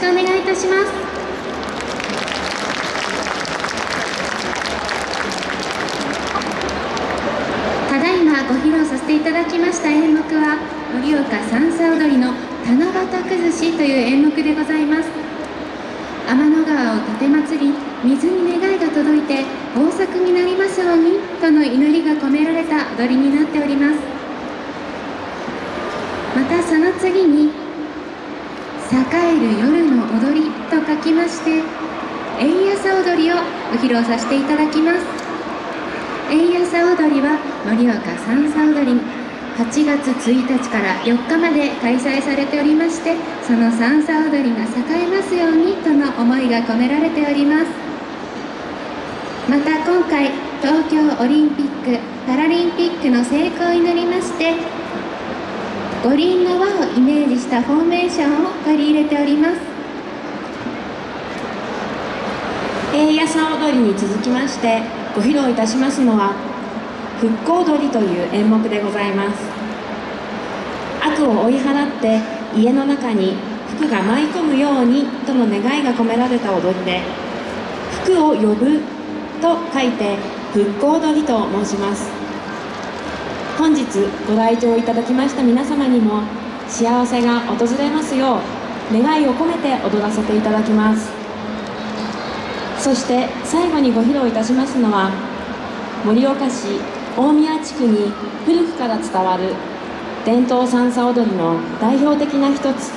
くお願いいたします。ただいまご披露させていただきました演目は盛岡三叉踊りの七夕崩しという演目でございます。天の川を立て祭り水に願いが届いて豊作になりますようにとの祈りが込められた踊りになっております。またその次に「栄える夜の踊り」と書きまして円安踊りをご披露させていただきます。円安踊りは盛岡三叉踊り8月1日から4日まで開催されておりましてその三叉踊りが栄えますようにとの思いが込められております。また今回東京オリンピック・パラリンピックの成功を祈りまして五輪の輪をイメージしたフォーメーションを取り入れております。平野さ踊りに続きましてご披露いたしますのは復興踊りという演目でございます。悪を追い払って家の中に福が舞い込むようにとの願いが込められた踊りで福を呼ぶと書いて復興踊りと申します。本日ご来場いただきました皆様にも幸せが訪れますよう願いを込めて踊らせていただきます。そして最後にご披露いたしますのは盛岡市大宮地区に古くから伝わる伝統三叉踊りの代表的な一つ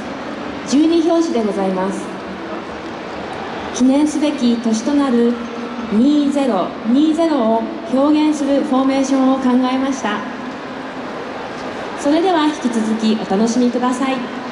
十二拍子でございます。記念すべき年となる2020を表現するフォーメーションを考えました。それでは引き続きお楽しみください。